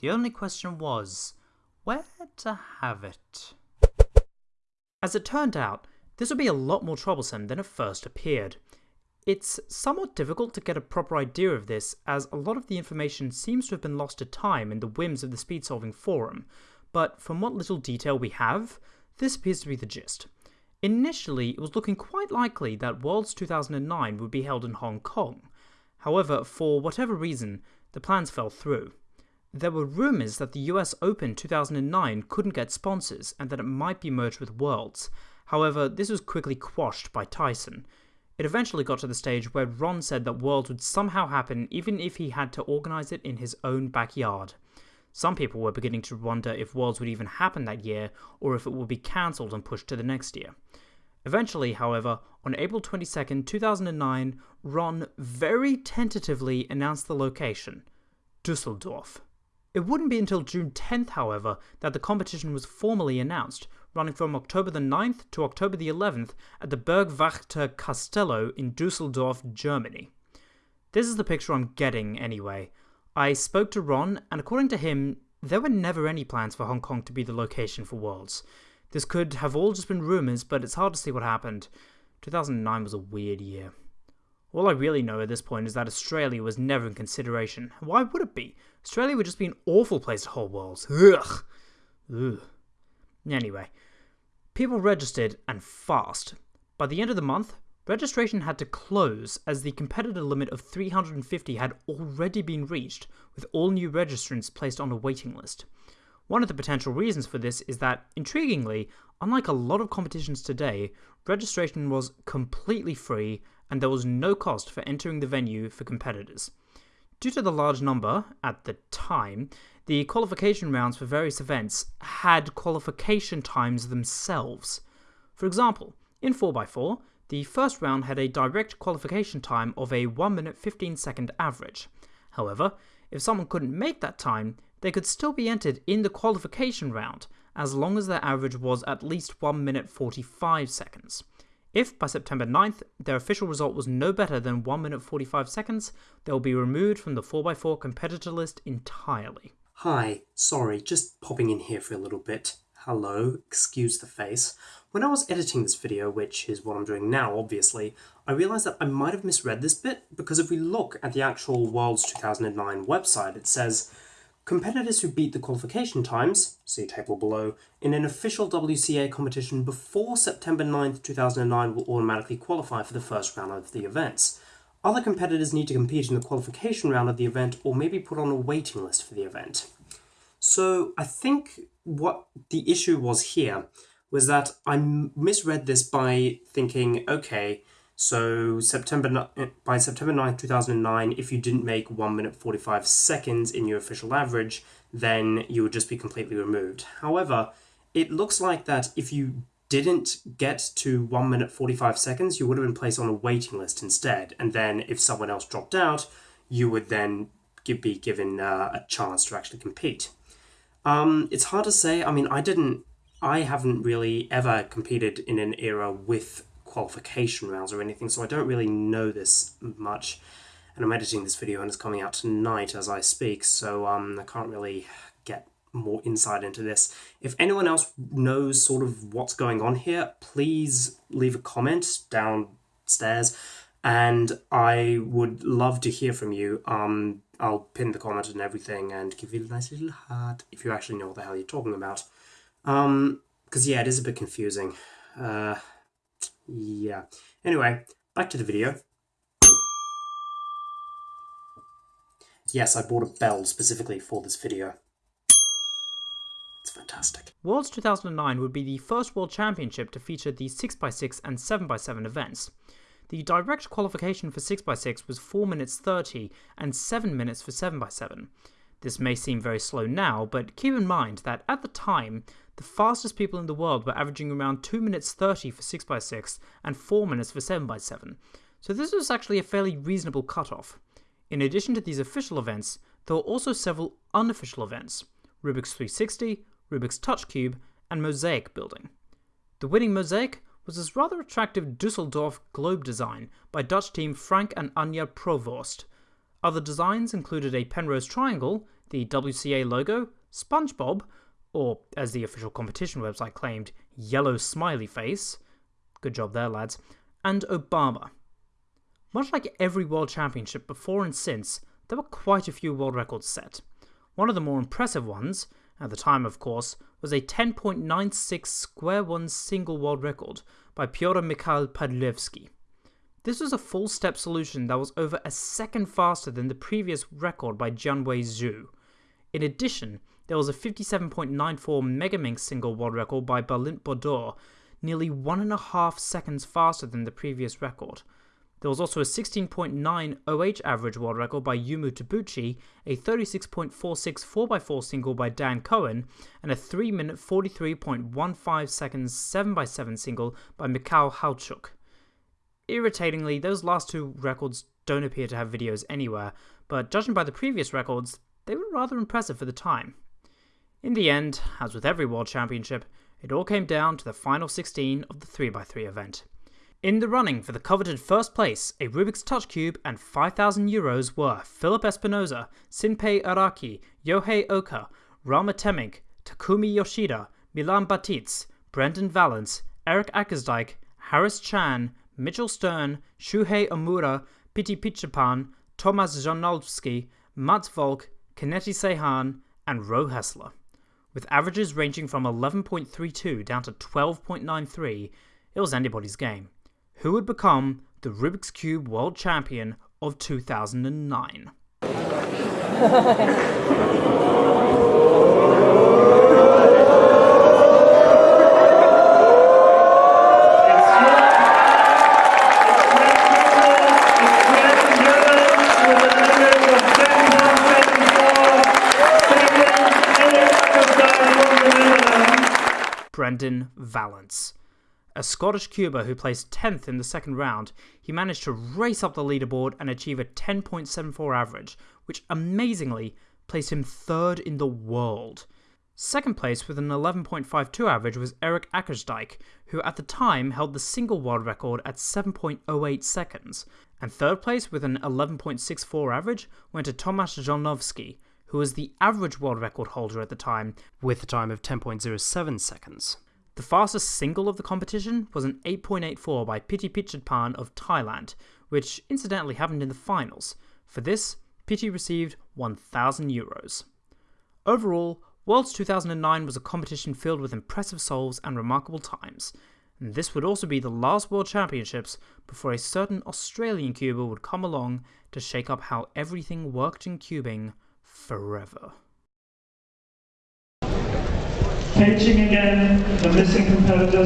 The only question was, where to have it? As it turned out, this would be a lot more troublesome than it first appeared. It's somewhat difficult to get a proper idea of this, as a lot of the information seems to have been lost to time in the whims of the speed solving forum, but from what little detail we have, this appears to be the gist. Initially, it was looking quite likely that Worlds 2009 would be held in Hong Kong. However, for whatever reason, the plans fell through. There were rumours that the US Open 2009 couldn't get sponsors and that it might be merged with Worlds. However, this was quickly quashed by Tyson. It eventually got to the stage where Ron said that Worlds would somehow happen even if he had to organise it in his own backyard. Some people were beginning to wonder if Worlds would even happen that year or if it would be cancelled and pushed to the next year. Eventually, however, on April 22, 2009, Ron very tentatively announced the location Dusseldorf. It wouldn't be until June 10th, however, that the competition was formally announced, running from October the 9th to October the 11th at the Bergwachter Castello in Dusseldorf, Germany. This is the picture I'm getting, anyway. I spoke to Ron, and according to him, there were never any plans for Hong Kong to be the location for Worlds. This could have all just been rumours, but it's hard to see what happened. 2009 was a weird year. All I really know at this point is that Australia was never in consideration. Why would it be? Australia would just be an awful place to hold Worlds. Ugh. Ugh. Anyway, people registered and fast. By the end of the month, registration had to close as the competitor limit of 350 had already been reached, with all new registrants placed on a waiting list. One of the potential reasons for this is that, intriguingly, unlike a lot of competitions today, registration was completely free and there was no cost for entering the venue for competitors. Due to the large number, at the time, the qualification rounds for various events had qualification times themselves. For example, in 4x4, the first round had a direct qualification time of a 1 minute 15 second average. However, if someone couldn't make that time, they could still be entered in the qualification round, as long as their average was at least 1 minute 45 seconds. If by September 9th their official result was no better than 1 minute 45 seconds, they will be removed from the 4x4 competitor list entirely. Hi, sorry, just popping in here for a little bit. Hello, excuse the face. When I was editing this video, which is what I'm doing now obviously, I realised that I might have misread this bit because if we look at the actual Worlds 2009 website, it says Competitors who beat the qualification times, see table below, in an official WCA competition before September 9th, 2009 will automatically qualify for the first round of the events. Other competitors need to compete in the qualification round of the event or maybe put on a waiting list for the event. So I think what the issue was here was that I misread this by thinking, okay, so September by September 9th, 2009, if you didn't make 1 minute 45 seconds in your official average, then you would just be completely removed. However, it looks like that if you didn't get to 1 minute 45 seconds, you would have been placed on a waiting list instead. And then if someone else dropped out, you would then be given uh, a chance to actually compete. Um, it's hard to say. I mean, I didn't, I haven't really ever competed in an era with qualification rounds or anything, so I don't really know this much. And I'm editing this video and it's coming out tonight as I speak, so um, I can't really get more insight into this. If anyone else knows sort of what's going on here, please leave a comment downstairs and I would love to hear from you. Um, I'll pin the comment and everything and give you a nice little heart if you actually know what the hell you're talking about. Um, because yeah, it is a bit confusing. Uh, yeah. Anyway, back to the video. Yes, I bought a bell specifically for this video. It's fantastic. Worlds 2009 would be the first World Championship to feature the 6x6 and 7x7 events. The direct qualification for 6x6 was 4 minutes 30 and 7 minutes for 7x7. This may seem very slow now, but keep in mind that at the time, the fastest people in the world were averaging around 2 minutes 30 for 6x6 and 4 minutes for 7x7, so this was actually a fairly reasonable cutoff. In addition to these official events, there were also several unofficial events Rubik's 360, Rubik's Touch Cube, and Mosaic building. The winning Mosaic was this rather attractive Dusseldorf globe design by Dutch team Frank and Anja Provoost. Other designs included a Penrose triangle, the WCA logo, SpongeBob, or as the official competition website claimed, yellow smiley face. Good job there, lads. And Obama. Much like every World Championship before and since, there were quite a few world records set. One of the more impressive ones, at the time of course, was a 10.96 square one single world record by Piotr Mikhail Padlewski. This was a full step solution that was over a second faster than the previous record by Jianwei Zhu. In addition, there was a 57.94 Megaminx single world record by Balint Bodor, nearly one and a half seconds faster than the previous record. There was also a 16.9 OH average world record by Yumu Tabuchi, a 36.46 4x4 single by Dan Cohen, and a 3 minute 43.15 seconds 7x7 single by Mikhail Halczuk. Irritatingly, those last two records don't appear to have videos anywhere, but judging by the previous records, they were rather impressive for the time. In the end, as with every World Championship, it all came down to the final 16 of the 3x3 event. In the running for the coveted first place, a Rubik's Touch Cube and 5,000 euros were Philip Espinoza, Shinpei Araki, Yohei Oka, Rama Temmink, Takumi Yoshida, Milan Baticz, Breandán Vallance, Erik Akkersdijk, Harris Chan, Mitchell Stern, Shuhei Omura, Piti Pichitpan, Tomasz Żołnowski, Mats Valk, Kennedy Sehan, and Ro Hessler. With averages ranging from 11.32 down to 12.93, it was anybody's game. Who would become the Rubik's Cube World Champion of 2009? Breandán Vallance. A Scottish cuber who placed 10th in the second round, he managed to race up the leaderboard and achieve a 10.74 average, which amazingly placed him third in the world. Second place with an 11.52 average was Erik Akkersdijk, who at the time held the single world record at 7.08 seconds, and third place with an 11.64 average went to Tomasz Żołnowski, who was the average world record holder at the time with a time of 10.07 seconds. The fastest single of the competition was an 8.84 by Piti Pichitpan of Thailand, which incidentally happened in the finals. For this, Piti received 1,000 euros. Overall, Worlds 2009 was a competition filled with impressive solves and remarkable times. And this would also be the last World Championships before a certain Australian cuber would come along to shake up how everything worked in cubing forever. Caging again, the missing competitor